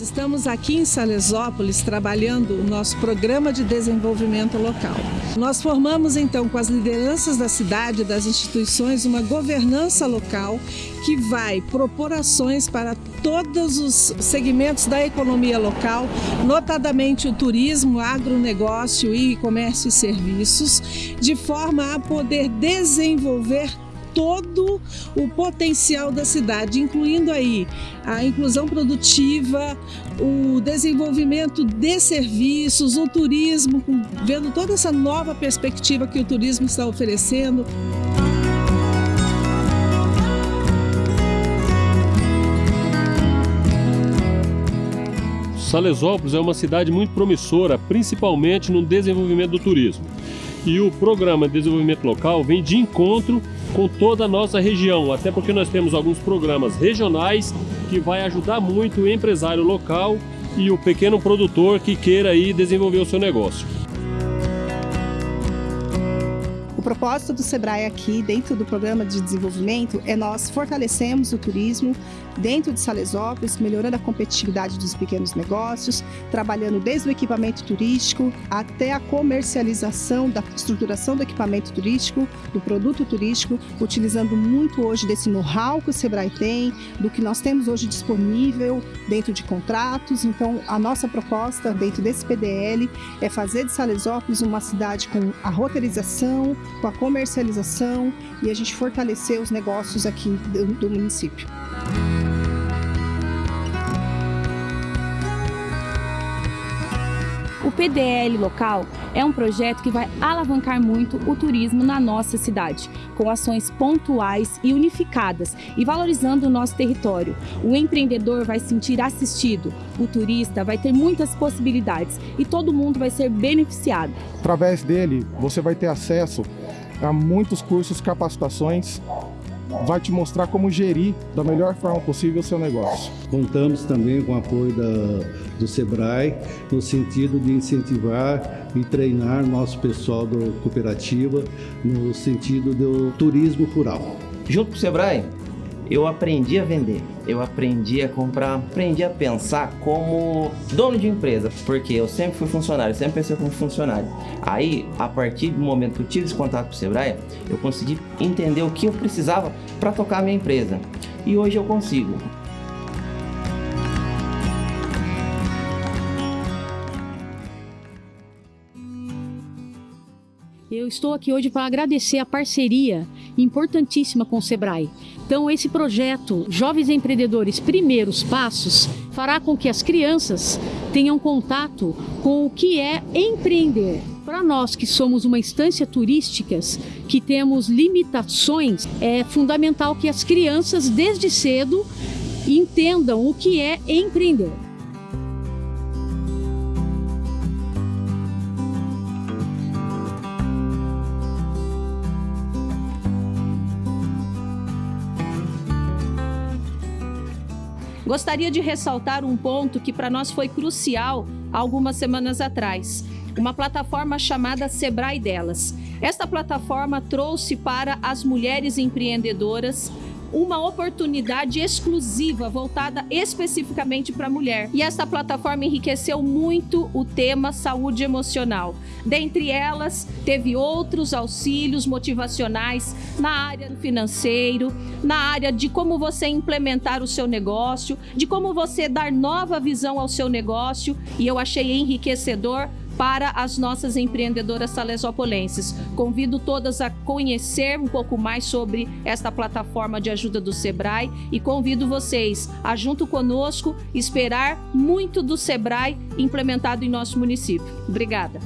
estamos aqui em Salesópolis trabalhando o nosso programa de desenvolvimento local. Nós formamos então com as lideranças da cidade, das instituições, uma governança local que vai propor ações para todos os segmentos da economia local, notadamente o turismo, agronegócio e comércio e serviços, de forma a poder desenvolver todo o potencial da cidade, incluindo aí a inclusão produtiva, o desenvolvimento de serviços, o turismo, vendo toda essa nova perspectiva que o turismo está oferecendo. Salesópolis é uma cidade muito promissora, principalmente no desenvolvimento do turismo. E o programa de desenvolvimento local vem de encontro com toda a nossa região, até porque nós temos alguns programas regionais que vai ajudar muito o empresário local e o pequeno produtor que queira aí desenvolver o seu negócio. O propósito do Sebrae aqui, dentro do programa de desenvolvimento, é nós fortalecemos o turismo dentro de Salesópolis, melhorando a competitividade dos pequenos negócios, trabalhando desde o equipamento turístico até a comercialização da estruturação do equipamento turístico, do produto turístico, utilizando muito hoje desse know-how que o Sebrae tem, do que nós temos hoje disponível dentro de contratos. Então, a nossa proposta dentro desse PDL é fazer de Salesópolis uma cidade com a roteirização, com a comercialização e a gente fortalecer os negócios aqui do, do município. O PDL local é um projeto que vai alavancar muito o turismo na nossa cidade, com ações pontuais e unificadas e valorizando o nosso território. O empreendedor vai se sentir assistido, o turista vai ter muitas possibilidades e todo mundo vai ser beneficiado. Através dele, você vai ter acesso a muitos cursos, capacitações vai te mostrar como gerir da melhor forma possível o seu negócio. Contamos também com o apoio da, do SEBRAE, no sentido de incentivar e treinar nosso pessoal da cooperativa no sentido do turismo rural. Junto com o SEBRAE, eu aprendi a vender, eu aprendi a comprar, aprendi a pensar como dono de empresa, porque eu sempre fui funcionário, sempre pensei como funcionário. Aí, a partir do momento que eu tive esse contato com o Sebrae, eu consegui entender o que eu precisava para tocar a minha empresa. E hoje eu consigo. Eu estou aqui hoje para agradecer a parceria importantíssima com o Sebrae. Então, esse projeto Jovens Empreendedores Primeiros Passos fará com que as crianças tenham contato com o que é empreender. Para nós que somos uma instância turística, que temos limitações, é fundamental que as crianças, desde cedo, entendam o que é empreender. Gostaria de ressaltar um ponto que para nós foi crucial algumas semanas atrás. Uma plataforma chamada Sebrae Delas. Esta plataforma trouxe para as mulheres empreendedoras uma oportunidade exclusiva voltada especificamente para a mulher. E essa plataforma enriqueceu muito o tema saúde emocional. Dentre elas, teve outros auxílios motivacionais na área financeiro, na área de como você implementar o seu negócio, de como você dar nova visão ao seu negócio, e eu achei enriquecedor para as nossas empreendedoras salesopolenses. Convido todas a conhecer um pouco mais sobre esta plataforma de ajuda do Sebrae e convido vocês a, junto conosco, esperar muito do Sebrae implementado em nosso município. Obrigada.